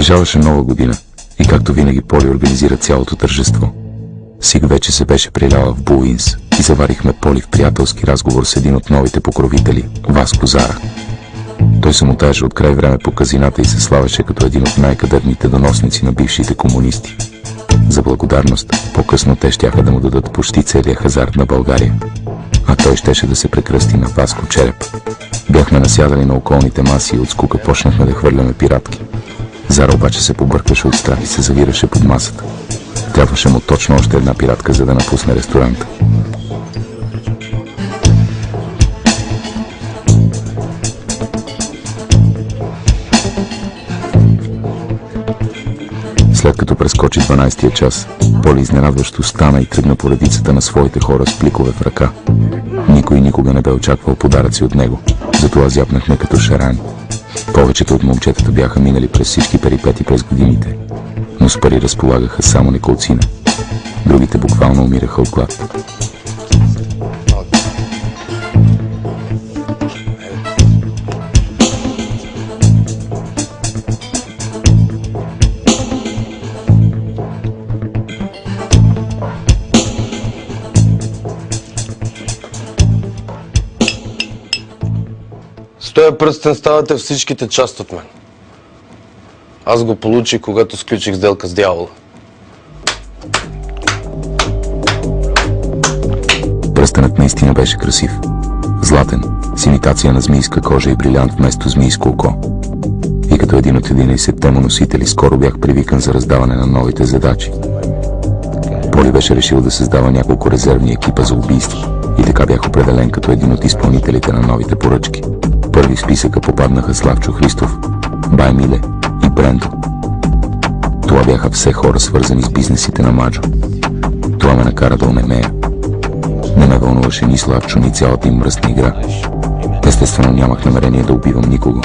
Наближаваше нова година и както винаги Поли организира цялото тържество. Сиг вече се беше приляла в Булинс и заварихме Поли в приятелски разговор с един от новите покровители, Васко Зара. Той се муташе от край време по казината и се славеше като един от най-кадърните доносници на бившите комунисти. За благодарност, по-късно те щяха да му дадат почти целия хазарт на България. А той щеше да се прекръсти на Васко Череп. Бяхме насядали на околните маси и от скука почнахме да хвърляме пиратки. Зара обаче се побъркваше от страх и се завираше под масата. Трябваше му точно още една пиратка, за да напусне ресторанта. След като прескочи 12-тия час, Поли изненадващо стана и тръгна по редицата на своите хора с пликове в ръка. Никой никога не бе очаквал подаръци от него, затова зяпнахме като шарани. Повечето от момчетата бяха минали през всички перипети през годините, но с пари разполагаха само неколцина. Другите буквално умираха от глад. С този пръстен ставате всичките част от мен. Аз го получих, когато сключих сделка с дявола. Пръстенът наистина беше красив. Златен, с имитация на змийска кожа и брилянт вместо змийско око. И като един от 11-те му носители, скоро бях привикан за раздаване на новите задачи. Поли беше решил да създава няколко резервни екипа за убийства и така бях определен като един от изпълнителите на новите поръчки. Първи в списъка попаднаха Славчо Христов, Бай Миле и Брендо. Това бяха все хора свързани с бизнесите на Маджо. Това ме накара да онемея. Не ме вълнуваше ни Славчо, ни цялата им мръсна игра. Естествено нямах намерение да убивам никого.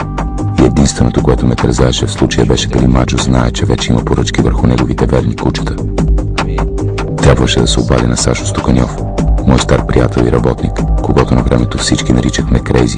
И единственото, което ме тързаеше в случая беше дали Маджо знае, че вече има поръчки върху неговите верни кучета. Трябваше да се обади на Сашо Стоканьов, мой стар приятел и работник, когато на времето всички наричахме Крейзи.